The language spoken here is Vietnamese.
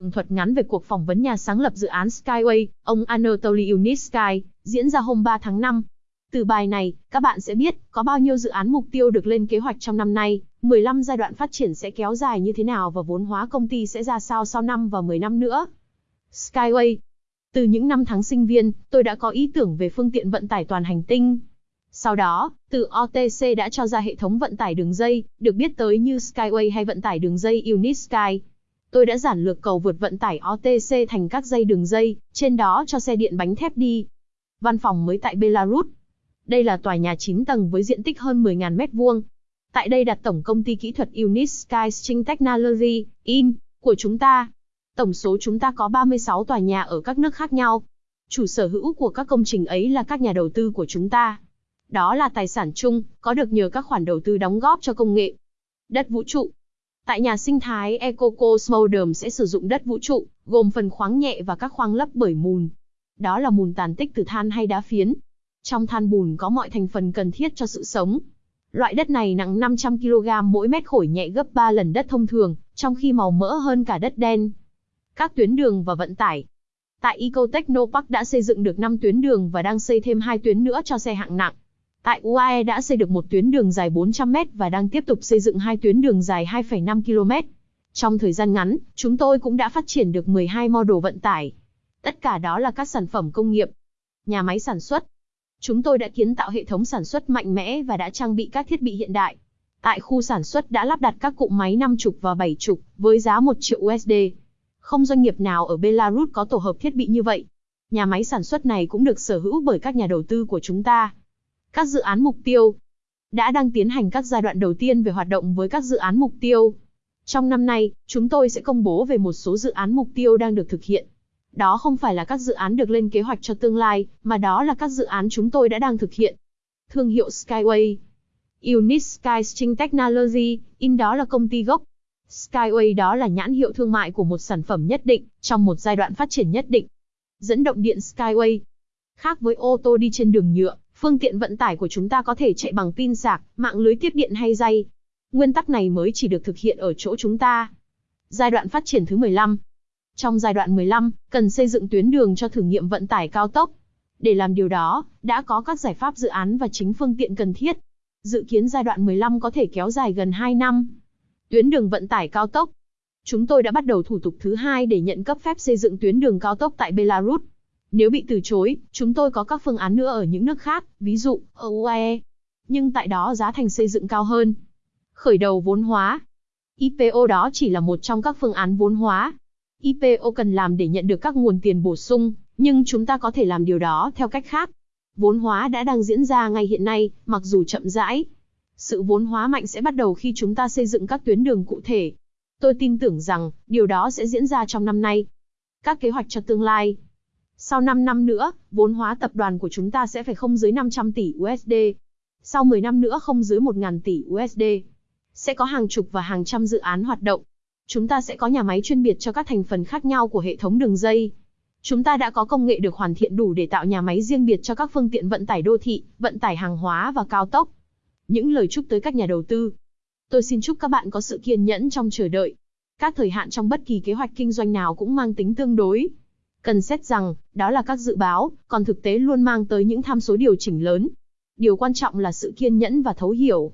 tường thuật ngắn về cuộc phỏng vấn nhà sáng lập dự án Skyway, ông Anatoly Unitsky, diễn ra hôm 3 tháng 5. Từ bài này, các bạn sẽ biết có bao nhiêu dự án mục tiêu được lên kế hoạch trong năm nay, 15 giai đoạn phát triển sẽ kéo dài như thế nào và vốn hóa công ty sẽ ra sao sau năm và 10 năm nữa. Skyway Từ những năm tháng sinh viên, tôi đã có ý tưởng về phương tiện vận tải toàn hành tinh. Sau đó, từ OTC đã cho ra hệ thống vận tải đường dây, được biết tới như Skyway hay vận tải đường dây Unisky. Tôi đã giản lược cầu vượt vận tải OTC thành các dây đường dây, trên đó cho xe điện bánh thép đi. Văn phòng mới tại Belarus. Đây là tòa nhà 9 tầng với diện tích hơn 10.000 m2. Tại đây đặt tổng công ty kỹ thuật Unisky String Technology, IN, của chúng ta. Tổng số chúng ta có 36 tòa nhà ở các nước khác nhau. Chủ sở hữu của các công trình ấy là các nhà đầu tư của chúng ta. Đó là tài sản chung, có được nhờ các khoản đầu tư đóng góp cho công nghệ. Đất vũ trụ Tại nhà sinh thái EcoCosmodrome sẽ sử dụng đất vũ trụ, gồm phần khoáng nhẹ và các khoáng lấp bởi mùn. Đó là mùn tàn tích từ than hay đá phiến. Trong than bùn có mọi thành phần cần thiết cho sự sống. Loại đất này nặng 500 kg mỗi mét khối nhẹ gấp 3 lần đất thông thường, trong khi màu mỡ hơn cả đất đen. Các tuyến đường và vận tải Tại Ecotechnopark đã xây dựng được 5 tuyến đường và đang xây thêm 2 tuyến nữa cho xe hạng nặng. Tại UAE đã xây được một tuyến đường dài 400m và đang tiếp tục xây dựng hai tuyến đường dài 2,5 km. Trong thời gian ngắn, chúng tôi cũng đã phát triển được 12 model vận tải. Tất cả đó là các sản phẩm công nghiệp, nhà máy sản xuất. Chúng tôi đã kiến tạo hệ thống sản xuất mạnh mẽ và đã trang bị các thiết bị hiện đại. Tại khu sản xuất đã lắp đặt các cụm máy 5 chục và 7 chục với giá 1 triệu USD. Không doanh nghiệp nào ở Belarus có tổ hợp thiết bị như vậy. Nhà máy sản xuất này cũng được sở hữu bởi các nhà đầu tư của chúng ta. Các dự án mục tiêu đã đang tiến hành các giai đoạn đầu tiên về hoạt động với các dự án mục tiêu. Trong năm nay, chúng tôi sẽ công bố về một số dự án mục tiêu đang được thực hiện. Đó không phải là các dự án được lên kế hoạch cho tương lai, mà đó là các dự án chúng tôi đã đang thực hiện. Thương hiệu Skyway Unit Sky String Technology, in đó là công ty gốc. Skyway đó là nhãn hiệu thương mại của một sản phẩm nhất định, trong một giai đoạn phát triển nhất định. Dẫn động điện Skyway Khác với ô tô đi trên đường nhựa, Phương tiện vận tải của chúng ta có thể chạy bằng pin sạc, mạng lưới tiếp điện hay dây. Nguyên tắc này mới chỉ được thực hiện ở chỗ chúng ta. Giai đoạn phát triển thứ 15 Trong giai đoạn 15, cần xây dựng tuyến đường cho thử nghiệm vận tải cao tốc. Để làm điều đó, đã có các giải pháp dự án và chính phương tiện cần thiết. Dự kiến giai đoạn 15 có thể kéo dài gần 2 năm. Tuyến đường vận tải cao tốc Chúng tôi đã bắt đầu thủ tục thứ hai để nhận cấp phép xây dựng tuyến đường cao tốc tại Belarus. Nếu bị từ chối, chúng tôi có các phương án nữa ở những nước khác, ví dụ, ở UAE. Nhưng tại đó giá thành xây dựng cao hơn. Khởi đầu vốn hóa. IPO đó chỉ là một trong các phương án vốn hóa. IPO cần làm để nhận được các nguồn tiền bổ sung, nhưng chúng ta có thể làm điều đó theo cách khác. Vốn hóa đã đang diễn ra ngay hiện nay, mặc dù chậm rãi. Sự vốn hóa mạnh sẽ bắt đầu khi chúng ta xây dựng các tuyến đường cụ thể. Tôi tin tưởng rằng, điều đó sẽ diễn ra trong năm nay. Các kế hoạch cho tương lai sau 5 năm nữa, vốn hóa tập đoàn của chúng ta sẽ phải không dưới 500 tỷ USD. Sau 10 năm nữa không dưới 1.000 tỷ USD. Sẽ có hàng chục và hàng trăm dự án hoạt động. Chúng ta sẽ có nhà máy chuyên biệt cho các thành phần khác nhau của hệ thống đường dây. Chúng ta đã có công nghệ được hoàn thiện đủ để tạo nhà máy riêng biệt cho các phương tiện vận tải đô thị, vận tải hàng hóa và cao tốc. Những lời chúc tới các nhà đầu tư. Tôi xin chúc các bạn có sự kiên nhẫn trong chờ đợi. Các thời hạn trong bất kỳ kế hoạch kinh doanh nào cũng mang tính tương đối. Cần xét rằng, đó là các dự báo, còn thực tế luôn mang tới những tham số điều chỉnh lớn. Điều quan trọng là sự kiên nhẫn và thấu hiểu.